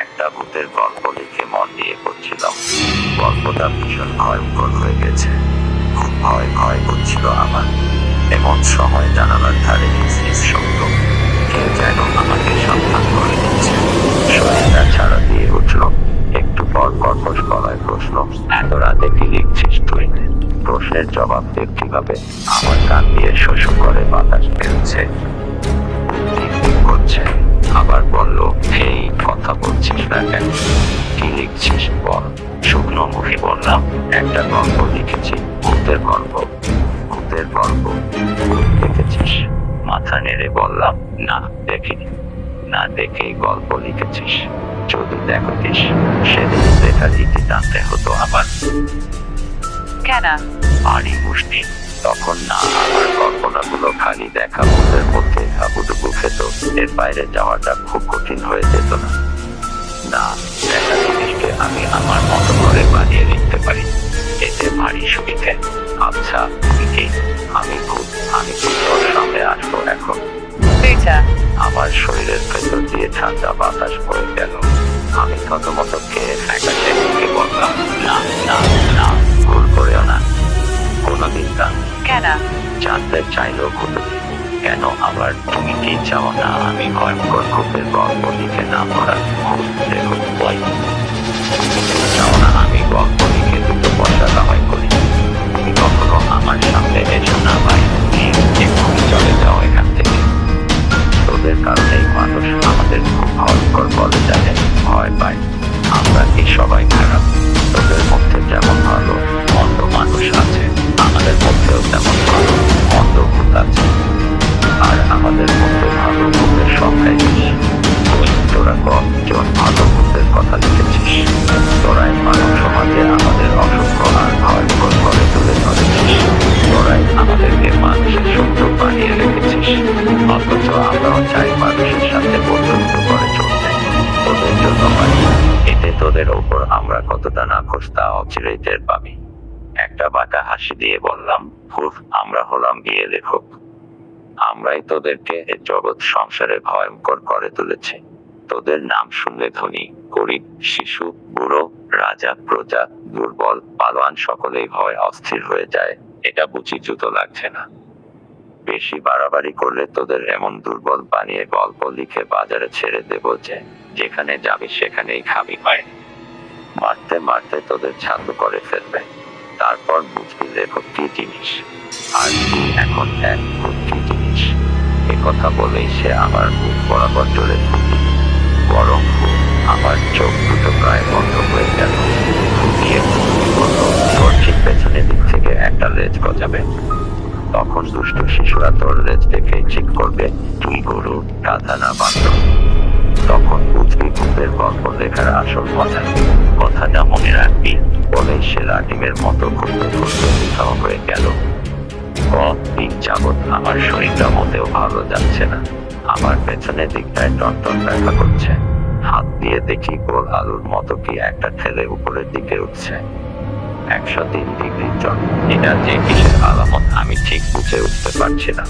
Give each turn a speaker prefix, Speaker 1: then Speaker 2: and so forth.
Speaker 1: একটা ভূতের গল্প লিখে মন দিয়ে করছিলাম গল্পটা ভীষণ ভয়ঙ্কর হয়ে গেছে। খুব ভয় ভয় করছিল আমার। এমন সময় জানালার ধারে নিঃশ্বাস শব্দ। কেউ যেন আমাকে সাবধান করে দিচ্ছে। শরীরটা ছাড়া দিয়ে উঠল। একটু পর কর্কশ গলায় প্রশ্ন, এত রাতে কি লিখছিস তুই? প্রশ্নের জবাব দেব কীভাবে আমার কান দিয়ে শোষ করে বাতাস বেরোচ্ছে। একটা গল্প লিখেছি ভূতের গল্প ভূতের গল্প দেখেছিস মাথা নেড়ে বললাম না দেখিনি। না দেখেই গল্প লিখেছিস। যদি দেখতিস সেদিন লেখা দিতে জানতে হতো আবার।
Speaker 2: কেন?
Speaker 1: ভারী মুষ্টি। তখন না আমার কল্পনাগুলো খালি দেখা ভূতের মধ্যে হাবুডুবু খেত। এর বাইরে যাওয়াটা খুব কঠিন হয়ে যেত না। না দেখা জিনিসকে আমি আমার মতো করে বানিয়ে লিখতে পারি। ভারী সুবিধে আচ্ছা তুই আমি খুব আমি খুব তোর সামনে আসব এখন।
Speaker 2: বেটা।
Speaker 1: আমার শরীরের ভেতর দিয়ে ঠান্ডা বাতাস বয়ে গেল। আমি থতমত খেয়ে ফ্যাকাশে মুখে বললাম না না না ভুল করেও না। কোনোদিন না।
Speaker 2: কেন?
Speaker 1: জানতে চাইলেও ভুল কেন আবার তুমি কি চাও না আমি ভয়ঙ্কর খুবের গল্প লিখে না পড়া ভুল সামনে এসো ভাই এক্ষুনি চলে যাও এখান থেকে। তোদের কারণেই মানুষ আমাদের খুব ভয়ঙ্কর বলে জানে। ভয় আমরা কি সবাই খারাপ? তোদের মধ্যে যেমন ভালো মন্দ মানুষ আছে, আমাদের মধ্যেও তেমন ভালো মন্দ ভূত আর আমাদের মধ্যে ভালো ভূতের সংখ্যাই বেশি। তোরা কজন ভালো অথচ আমরাও চাই মানুষের সাথে বন্ধুত্ব করে চলতে তোদের জন্য পাই এতে তোদের ওপর আমরা কতটা না তা অচিরেই টের পাবি। একটা বাঁকা হাসি দিয়ে বললাম হুফ আমরা হলাম গিয়ে লেখক আমরাই তোদেরকে এ জগৎ সংসারে ভয়ঙ্কর করে তুলেছি তোদের নাম শুনলে ধনী, গরিব, শিশু, বুড়ো, রাজা, প্রজা, দুর্বল পালোয়ান সকলেই ভয়, অস্থির হয়ে যায়। এটা বুঝি জুতো লাগছে না? বেশি বাড়াবাড়ি করলে তোদের এমন দুর্বল বানিয়ে গল্প লিখে বাজারে ছেড়ে দেব যে, যেখানে যাবি সেখানেই খাবি পায় মারতে মারতে তোদের ছাতু করে ফেলবে। তারপর বুঝবি লেখক কি জিনিস। আর তুই এখন এক কি জিনিস। এ কথা বলেই সে আমার মুখ বরাবর চলে ফুটি বরং আমার চোখ দুটো প্রায় বন্ধ হয়ে গেল। ফুটিয়ে ঠিক পেছনের দিক থেকে একটা লেজ গজাবে। তখন দুষ্ট শিশুরা তোর লেজ দেখে ঠিক করবে, তুই গরু, গাধা না বান্ধব তখন বুঝবি ভূতের গল্প লেখার আসল কথা। কথাটা মনে রাখবি বলেই সে লাটিমের মতো ঘুরতে ঘুরতে উৎসাহ হয়ে গেল। দিন যাবৎ আমার শরীরটা মোটেও ভালো যাচ্ছে না। আমার পেছনের দিকটায় টনটন ব্যথা করছে। হাত দিয়ে দেখি গোল আলুর মতো কি একটা ঠেলে উপরের দিকে উঠছে। একশো তিন ডিগ্রি জন্ম এটা যে কিসের আলামত আমি ঠিক বুঝে উঠতে পারছি না।